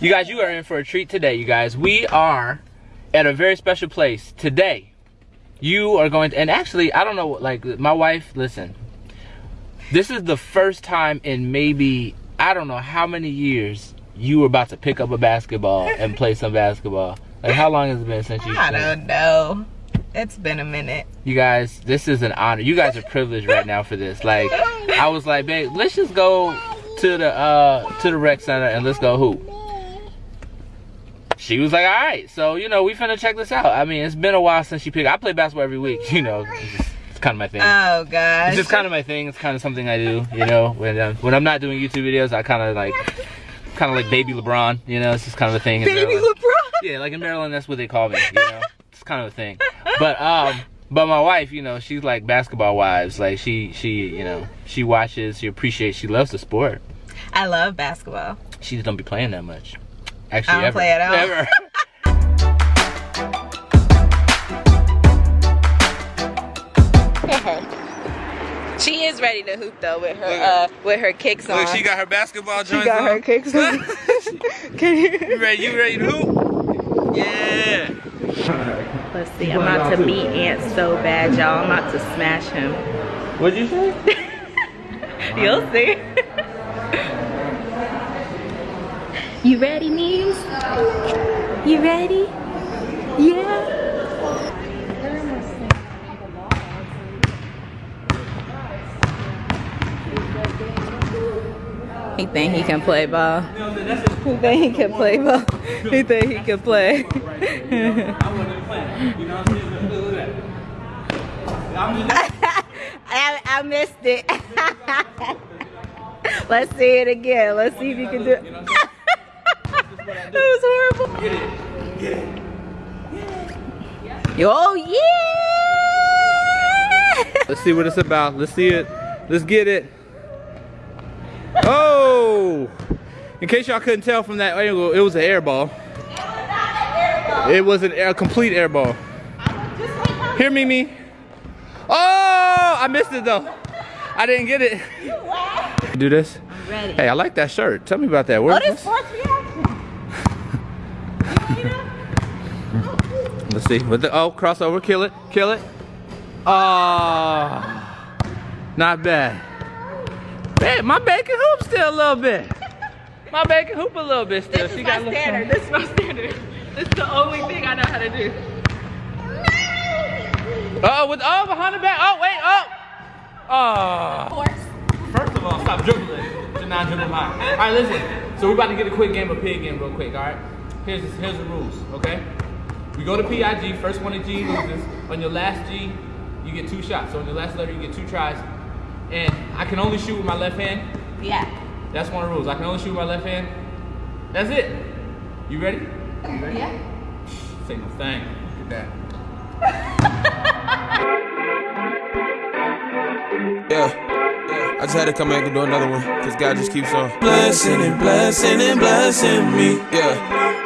You guys, you are in for a treat today, you guys. We are at a very special place today. You are going to, and actually, I don't know, like, my wife, listen, this is the first time in maybe, I don't know how many years you were about to pick up a basketball and play some basketball. Like, how long has it been since you? I don't know. It's been a minute. You guys, this is an honor. You guys are privileged right now for this. Like, I was like, babe, let's just go to the uh to the rec center and let's go hoop she was like, all right. So, you know, we finna check this out. I mean, it's been a while since she picked. I play basketball every week, you know. It's, it's kind of my thing. Oh, gosh. It's just kind of my thing. It's kind of something I do, you know. When, uh, when I'm not doing YouTube videos, I kind of like, kind of like baby LeBron, you know. It's just kind of a thing. Baby LeBron? Yeah, like in Maryland, that's what they call me, you know. it's kind of a thing. But, um, but my wife, you know, she's like basketball wives. Like she, she, you know, she watches, she appreciates, she loves the sport. I love basketball. She just don't be playing that much. Actually, I don't ever. play at all. Ever. She is ready to hoop though with her uh with her kicks on. Look, she got her basketball joints. She got on. her kicks on. Can you? You ready? You ready to hoop? Yeah. Let's see. I'm about to beat Ant so bad, y'all. I'm about to smash him. What'd you say? You'll see. You ready, Memes? You ready? Yeah. He think he can play ball. He think he can play ball. He think he can play. I, I missed it. Let's see it again. Let's see if you can do it. That was horrible. Get it. Get it. Oh yeah! Let's see what it's about. Let's see it. Let's get it. Oh! In case y'all couldn't tell from that angle, it was an air ball. It was an air, complete air ball. Here, Mimi. Oh! I missed it though. I didn't get it. Do this. I'm ready. Hey, I like that shirt. Tell me about that. Where Oh, is this this? sports reaction. Let's see. With the oh crossover, kill it, kill it. Oh, not bad. Man, my bacon hoop still a little bit. My bacon hoop a little bit still. This she is got my standard. This is my standard. This is the only thing I know how to do. Oh, with oh behind the back. Oh wait. Oh. Oh. First of all, stop dribbling. To not dribble high. All right, listen. So we're about to get a quick game of pig game real quick. All right. Here's here's the rules. Okay. We go to PIG. First one to G loses. On your last G, you get two shots. So on your last letter, you get two tries. And I can only shoot with my left hand. Yeah. That's one of the rules. I can only shoot with my left hand. That's it. You ready? You ready? Yeah. Say no thing. Look at that. Yeah. Yeah. I just had to come back and do another one, cause God just keeps on blessing and blessing and blessing me. Yeah.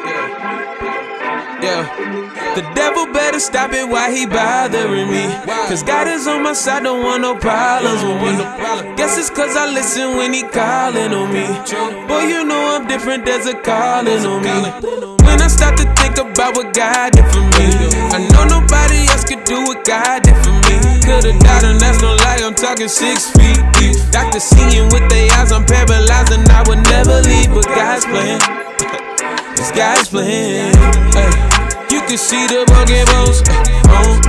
Yeah. Yeah. The devil better stop it while he bothering me. Cause God is on my side, don't want no problems with me. Guess it's cause I listen when he calling on me. Boy, you know I'm different, there's a calling on me. When I start to think about what God did for me, I know nobody else could do what God did for me. Could've died, and that's no lie, I'm talking six feet deep. Doctor seeing with their eyes, I'm paralyzed, and I would never leave, but God's plan. This guy's playing. Can see the broken bones. ay, oh.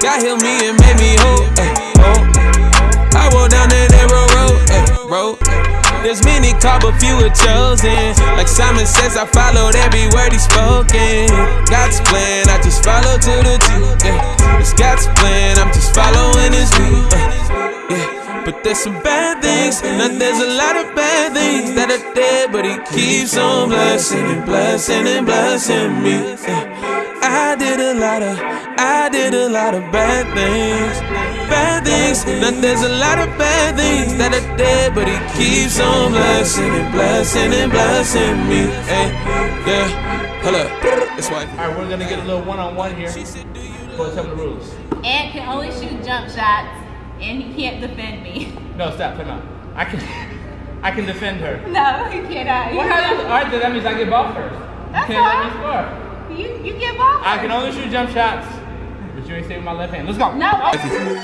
God healed me and made me whole. ay, oh. I walk down that narrow road. ay, road. Eh. There's many called, but few are chosen. Like Simon says, I followed every word he spoken. God's plan, I just follow to the T. Yeah. It's God's plan, I'm just following his lead. uh, yeah. But there's some bad things, now there's a lot of bad things that are there, but he keeps on blessing and blessing and blessing me. Yeah. I did a lot of, I did a lot of bad things, bad things. Now there's a lot of bad things that are there, but he keeps on blessing and blessing and blessing me. Hey, yeah, hold up, it's white. All right, we're gonna get a little one-on-one here. Go tell me the rules. Ant can only shoot jump shots, and he can't defend me. No, stop. Time out. I can. I can defend her. No, you cannot. What happens? All right, then that means I get ball first. That's you can't let me score. You you get ball. I can only shoot jump shots, but you ain't saving my left hand. Let's go. No.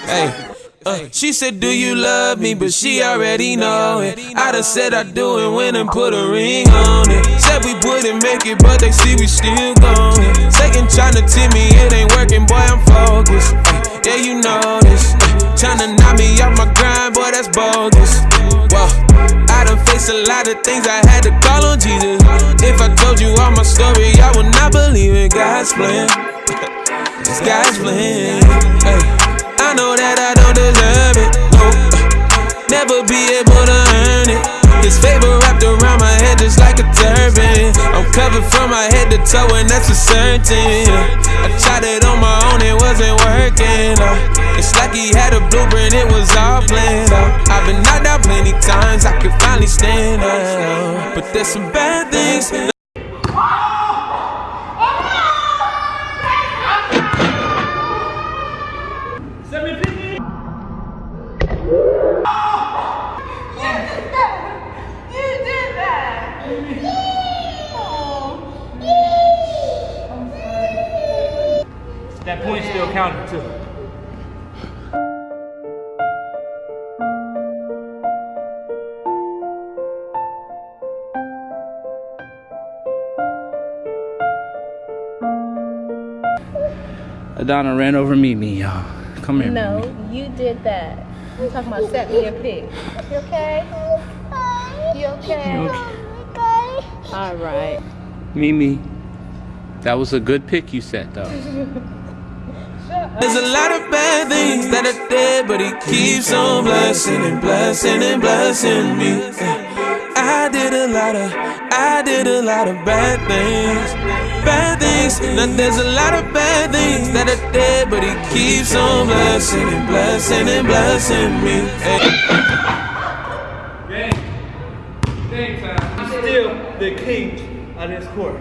Hey. Uh, she said, Do you love me? But she already know it. I done said I do it when and put a ring on it. Said we wouldn't make it, but they see we still going. Satan tryna tell me it ain't working, boy, I'm focused. Yeah, you know this. Tryna knock me off my grind, boy, that's bogus. Whoa, I done faced a lot of things I had to call on Jesus. If I told you all my story, I would not believe in God's plan. It's God's plan. Ay, I know that I don't deserve it. No, never be able to earn it. His favor I'm covered from my head to toe, and that's for certain. I tried it on my own, it wasn't working. uh. It's like he had a blueprint, it was all planned out. I've been knocked out plenty times, I could finally stand up. But there's some bad things. Adana ran over Mimi, y'all. Come here. No, you did that. We're talking about set me a pic. You okay? You okay? All right. Mimi. That was a good pick you set though. There's a lot of bad things that are there, but he keeps on blessing and blessing and blessing me. I did a lot of, I did a lot of bad things, bad things. Now there's a lot of bad things that are there, but he keeps on blessing and blessing and blessing me. Game time. I'm still the king of this court.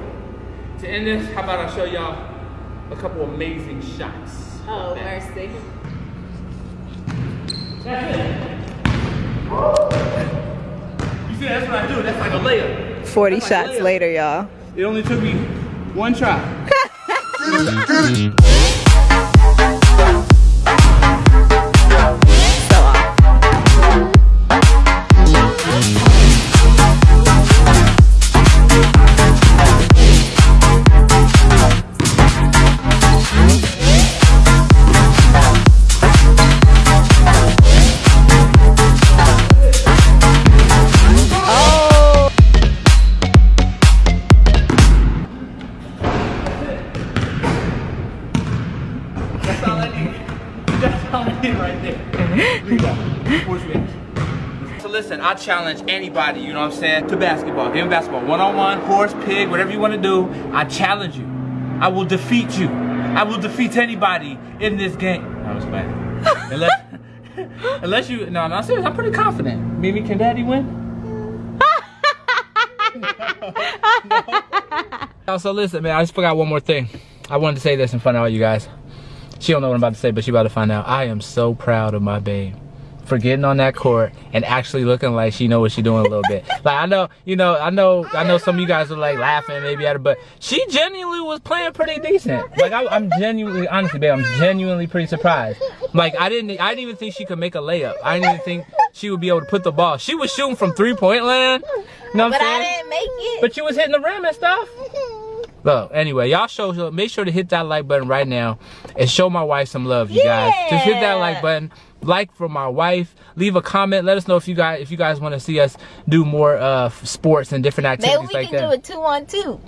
To end this, how about I show y'all a couple amazing shots. Oh, mercy. You see, that's what I do. That's like a layup. 40 That's like shots layup. later, y'all. It only took me one try. I need right that. Sports reaction. So listen, I challenge anybody, you know what I'm saying, to basketball. Game of basketball. One-on-one, horse, pig, whatever you want to do. I challenge you. I will defeat you. I will defeat anybody in this game. I was playing. Unless, unless you, no, no, serious. I'm pretty confident. Mimi, can daddy win? No. So listen, man, I just forgot one more thing. I wanted to say this in front of all you guys. She don't know what I'm about to say, but she about to find out. I am so proud of my babe for getting on that court and actually looking like she know what she doing a little bit. Like I know, you know, I know, I know some of you guys are like laughing maybe at her, but she genuinely was playing pretty decent. Like I, I'm genuinely, honestly, babe, I'm genuinely pretty surprised. Like I didn't, I didn't even think she could make a layup. I didn't even think she would be able to put the ball. She was shooting from three point land. You know what But I'm I saying? didn't make it. But she was hitting the rim and stuff. Look, anyway, y'all show make sure to hit that like button right now and show my wife some love, you guys. Just hit that like button. Like for my wife. Leave a comment. Let us know if you guys if you guys want to see us do more uh sports and different activities Maybe we like can that. do a two on two.